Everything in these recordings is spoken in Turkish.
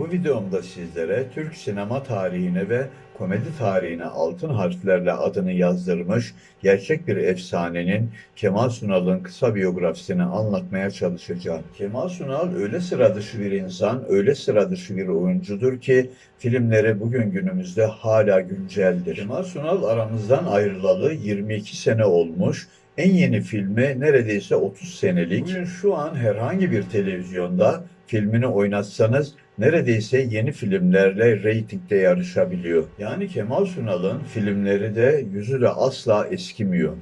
Bu videomda sizlere Türk sinema tarihine ve komedi tarihine altın harflerle adını yazdırmış gerçek bir efsanenin Kemal Sunal'ın kısa biyografisini anlatmaya çalışacağım. Kemal Sunal öyle sıra dışı bir insan, öyle sıra dışı bir oyuncudur ki filmleri bugün günümüzde hala günceldir. Kemal Sunal aramızdan ayrılalı 22 sene olmuş. En yeni filmi neredeyse 30 senelik. Bugün şu an herhangi bir televizyonda filmini oynatsanız neredeyse yeni filmlerle reytingde yarışabiliyor. Yani Kemal Sunal'ın filmleri de yüzü de asla eskimiyor.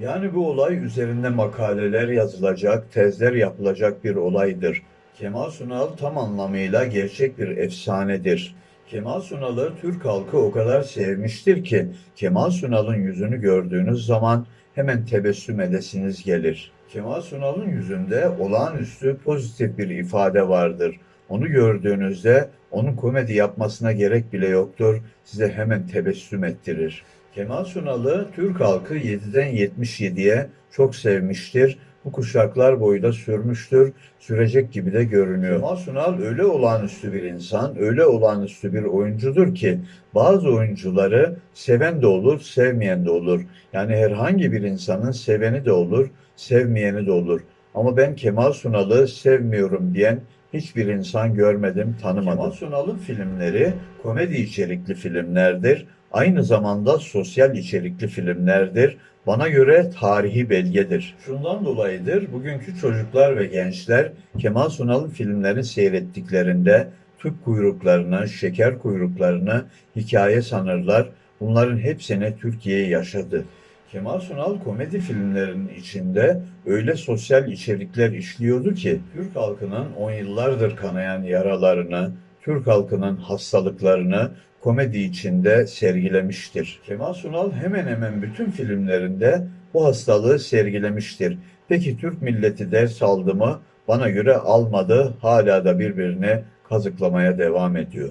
Yani bu olay üzerinde makaleler yazılacak, tezler yapılacak bir olaydır. Kemal Sunal tam anlamıyla gerçek bir efsanedir. Kemal Sunal'ı Türk halkı o kadar sevmiştir ki Kemal Sunal'ın yüzünü gördüğünüz zaman hemen tebessüm edesiniz gelir. Kemal Sunal'ın yüzünde olağanüstü pozitif bir ifade vardır. Onu gördüğünüzde onun komedi yapmasına gerek bile yoktur. Size hemen tebessüm ettirir. Kemal Sunal'ı Türk halkı 7'den 77'ye çok sevmiştir. Bu kuşaklar boyu da sürmüştür. Sürecek gibi de görünüyor. Kemal Sunal öyle olağanüstü bir insan, öyle olağanüstü bir oyuncudur ki bazı oyuncuları seven de olur, sevmeyen de olur. Yani herhangi bir insanın seveni de olur, sevmeyeni de olur. Ama ben Kemal Sunal'ı sevmiyorum diyen hiçbir insan görmedim, tanımadım. Kemal Sunal'ın filmleri komedi içerikli filmlerdir. Aynı zamanda sosyal içerikli filmlerdir. Bana göre tarihi belgedir. Şundan dolayıdır bugünkü çocuklar ve gençler Kemal Sunal'ın filmlerini seyrettiklerinde tüp kuyruklarını, şeker kuyruklarını hikaye sanırlar. Bunların hepsini Türkiye yaşadı. Kemal Sunal komedi filmlerinin içinde öyle sosyal içerikler işliyordu ki Türk halkının on yıllardır kanayan yaralarını, Türk halkının hastalıklarını komedi içinde sergilemiştir. Kemal Sunal hemen hemen bütün filmlerinde bu hastalığı sergilemiştir. Peki Türk milleti ders aldı mı? Bana göre almadı, hala da birbirini kazıklamaya devam ediyor.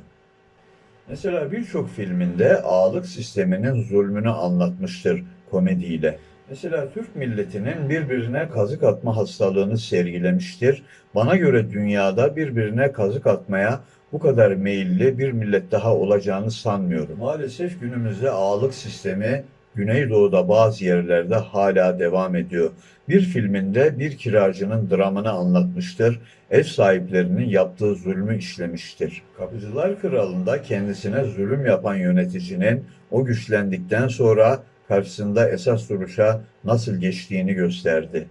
Mesela birçok filminde ağalık sisteminin zulmünü anlatmıştır komediyle. Mesela Türk milletinin birbirine kazık atma hastalığını sergilemiştir. Bana göre dünyada birbirine kazık atmaya bu kadar meyilli bir millet daha olacağını sanmıyorum. Maalesef günümüzde ağalık sistemi Güneydoğu'da bazı yerlerde hala devam ediyor. Bir filminde bir kiracının dramını anlatmıştır, ev sahiplerinin yaptığı zulmü işlemiştir. Kapıcılar Kralı'nda kendisine zulüm yapan yöneticinin o güçlendikten sonra karşısında esas duruşa nasıl geçtiğini gösterdi.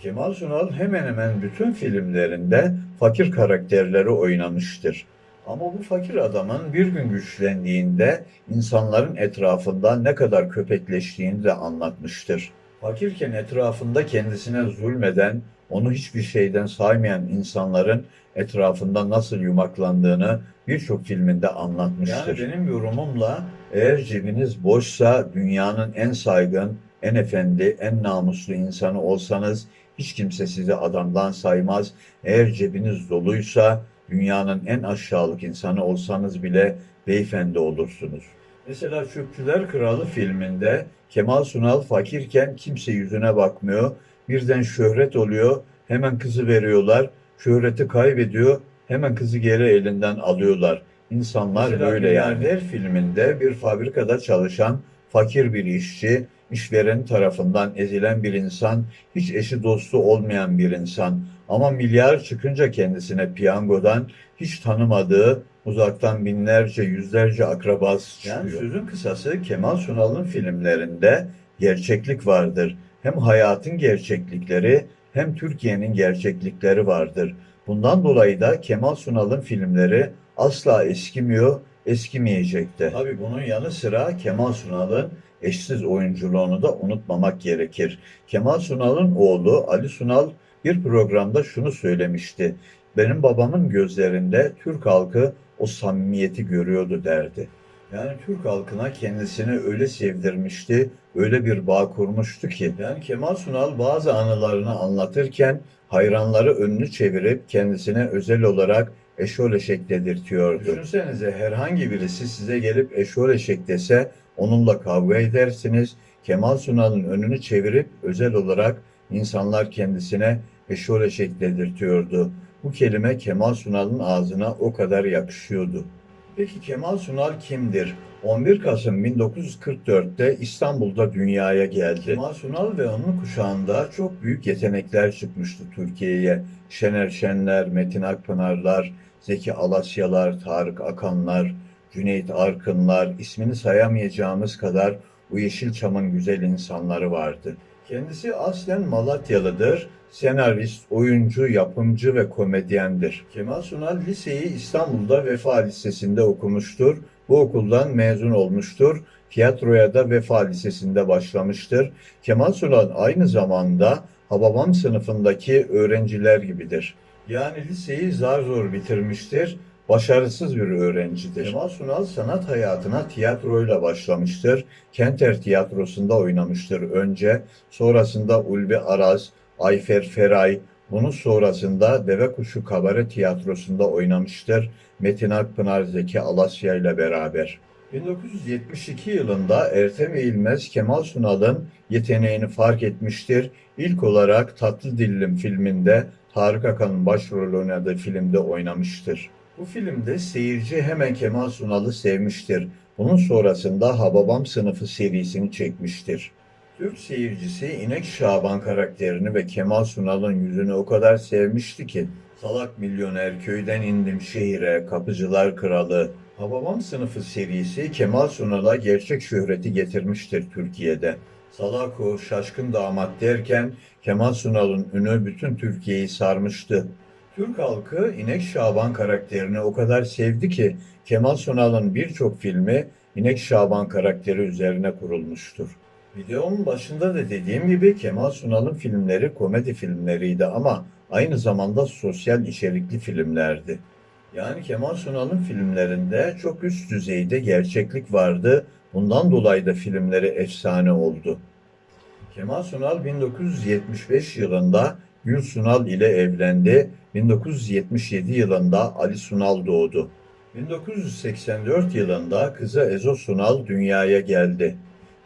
Kemal Sunal hemen hemen bütün filmlerinde fakir karakterleri oynamıştır. Ama bu fakir adamın bir gün güçlendiğinde insanların etrafında ne kadar köpekleştiğini de anlatmıştır. Fakirken etrafında kendisine zulmeden, onu hiçbir şeyden saymayan insanların etrafında nasıl yumaklandığını birçok filminde anlatmıştır. Yani benim yorumumla eğer cebiniz boşsa dünyanın en saygın, en efendi, en namuslu insanı olsanız hiç kimse sizi adamdan saymaz. Eğer cebiniz doluysa dünyanın en aşağılık insanı olsanız bile beyefendi olursunuz. Mesela Çöpçüler Kralı filminde Kemal Sunal fakirken kimse yüzüne bakmıyor. Birden şöhret oluyor. Hemen kızı veriyorlar. Şöhreti kaybediyor. Hemen kızı geri elinden alıyorlar. İnsanlar Mesela böyle yani. Filminde bir fabrikada çalışan fakir bir işçi, işveren tarafından ezilen bir insan, hiç eşi dostu olmayan bir insan. Ama milyar çıkınca kendisine piyangodan hiç tanımadığı uzaktan binlerce, yüzlerce akrabası çıkıyor. Yani sözün kısası Kemal Sunal'ın filmlerinde gerçeklik vardır. Hem hayatın gerçeklikleri hem Türkiye'nin gerçeklikleri vardır. Bundan dolayı da Kemal Sunal'ın filmleri asla eskimiyor, eskimeyecek de. Tabii bunun yanı sıra Kemal Sunal'ın eşsiz oyunculuğunu da unutmamak gerekir. Kemal Sunal'ın oğlu Ali Sunal bir programda şunu söylemişti. Benim babamın gözlerinde Türk halkı o samimiyeti görüyordu derdi. Yani Türk halkına kendisini öyle sevdirmişti, öyle bir bağ kurmuştu ki. Yani Kemal Sunal bazı anılarını anlatırken hayranları önünü çevirip kendisine özel olarak eşol eşek dedirtiyordu. Düşünsenize herhangi birisi size gelip eşol eşek dese onunla kavga edersiniz. Kemal Sunal'ın önünü çevirip özel olarak insanlar kendisine eşol eşek dedirtiyordu. Bu kelime Kemal Sunal'ın ağzına o kadar yakışıyordu. Peki Kemal Sunal kimdir? 11 Kasım 1944'te İstanbul'da dünyaya geldi. Kemal Sunal ve onun kuşağında çok büyük yetenekler çıkmıştı Türkiye'ye. Şener Şenler, Metin Akpınarlar, Zeki Alasyalar, Tarık Akanlar, Cüneyt Arkınlar, ismini sayamayacağımız kadar bu Yeşilçam'ın güzel insanları vardı. Kendisi aslen Malatyalıdır. Senarist, oyuncu, yapımcı ve komedyendir. Kemal Sunal liseyi İstanbul'da Vefa Lisesi'nde okumuştur. Bu okuldan mezun olmuştur. Tiyatroya da Vefa Lisesi'nde başlamıştır. Kemal Sunal aynı zamanda Hababam sınıfındaki öğrenciler gibidir. Yani liseyi zar zor bitirmiştir. Başarısız bir öğrencidir. Kemal Sunal sanat hayatına tiyatroyla başlamıştır. Kenter Tiyatrosu'nda oynamıştır önce. Sonrasında Ulvi Araz, Ayfer Feray, bunun sonrasında Deve Kuşu Kabare Tiyatrosu'nda oynamıştır. Metin Akpınar Zeki Alasya ile beraber. 1972 yılında Ertem Eğilmez Kemal Sunal'ın yeteneğini fark etmiştir. İlk olarak Tatlı Dillim filminde Tarık Akan'ın başrol oynadığı filmde oynamıştır. Bu filmde seyirci hemen Kemal Sunal'ı sevmiştir. Bunun sonrasında Hababam sınıfı serisini çekmiştir. Türk seyircisi İnek Şaban karakterini ve Kemal Sunal'ın yüzünü o kadar sevmişti ki Salak Milyoner, Köyden indim Şehire, Kapıcılar Kralı, Hababam sınıfı serisi Kemal Sunal'a gerçek şöhreti getirmiştir Türkiye'de. Salako, Şaşkın Damat derken Kemal Sunal'ın ünü bütün Türkiye'yi sarmıştı. Türk halkı İnek Şaban karakterini o kadar sevdi ki Kemal Sunal'ın birçok filmi İnek Şaban karakteri üzerine kurulmuştur. Videonun başında da dediğim gibi Kemal Sunal'ın filmleri komedi filmleriydi ama aynı zamanda sosyal içerikli filmlerdi. Yani Kemal Sunal'ın filmlerinde çok üst düzeyde gerçeklik vardı. Bundan dolayı da filmleri efsane oldu. Kemal Sunal 1975 yılında Gül Sunal ile evlendi. 1977 yılında Ali Sunal doğdu. 1984 yılında kızı Ezo Sunal dünyaya geldi.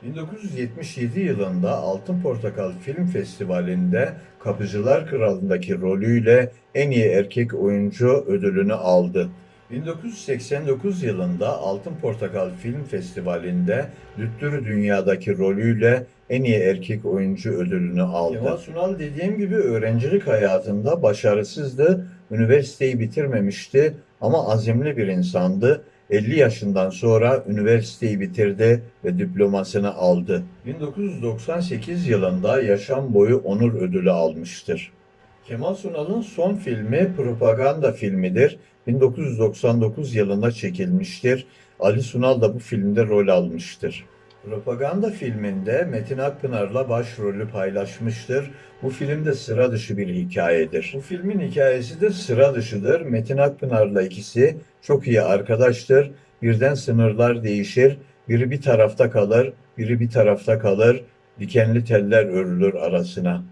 1977 yılında Altın Portakal Film Festivali'nde Kapıcılar Kralı'ndaki rolüyle en iyi erkek oyuncu ödülünü aldı. 1989 yılında Altın Portakal Film Festivali'nde Lüttür Dünya'daki rolüyle en iyi erkek oyuncu ödülünü aldı. Kemal Sunal dediğim gibi öğrencilik hayatında başarısızdı, üniversiteyi bitirmemişti ama azimli bir insandı. 50 yaşından sonra üniversiteyi bitirdi ve diplomasını aldı. 1998 yılında yaşam boyu onur ödülü almıştır. Kemal Sunal'ın son filmi propaganda filmidir. 1999 yılında çekilmiştir. Ali Sunal da bu filmde rol almıştır. Propaganda filminde Metin Akpınar'la başrolü paylaşmıştır. Bu film de sıra dışı bir hikayedir. Bu filmin hikayesi de sıra dışıdır. Metin Akpınar'la ikisi çok iyi arkadaştır. Birden sınırlar değişir. Biri bir tarafta kalır, biri bir tarafta kalır. Dikenli teller örülür arasına.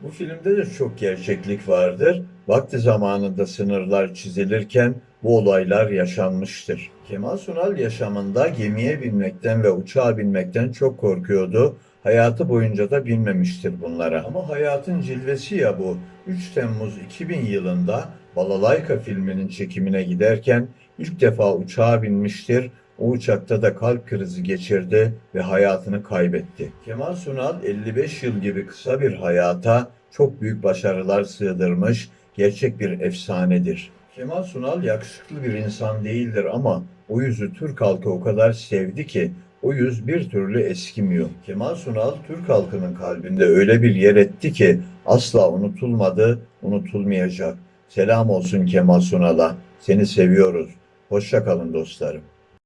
Bu filmde de çok gerçeklik vardır. Vakti zamanında sınırlar çizilirken bu olaylar yaşanmıştır. Kemal Sunal yaşamında gemiye binmekten ve uçağa binmekten çok korkuyordu. Hayatı boyunca da binmemiştir bunlara. Ama hayatın cilvesi ya bu. 3 Temmuz 2000 yılında Balalayka filminin çekimine giderken ilk defa uçağa binmiştir. O uçakta da kalp krizi geçirdi ve hayatını kaybetti. Kemal Sunal 55 yıl gibi kısa bir hayata çok büyük başarılar sığdırmış, gerçek bir efsanedir. Kemal Sunal yakışıklı bir insan değildir ama o yüzü Türk halkı o kadar sevdi ki o yüz bir türlü eskimiyor. Kemal Sunal Türk halkının kalbinde öyle bir yer etti ki asla unutulmadı, unutulmayacak. Selam olsun Kemal Sunal'a. Seni seviyoruz. Hoşça kalın dostlarım.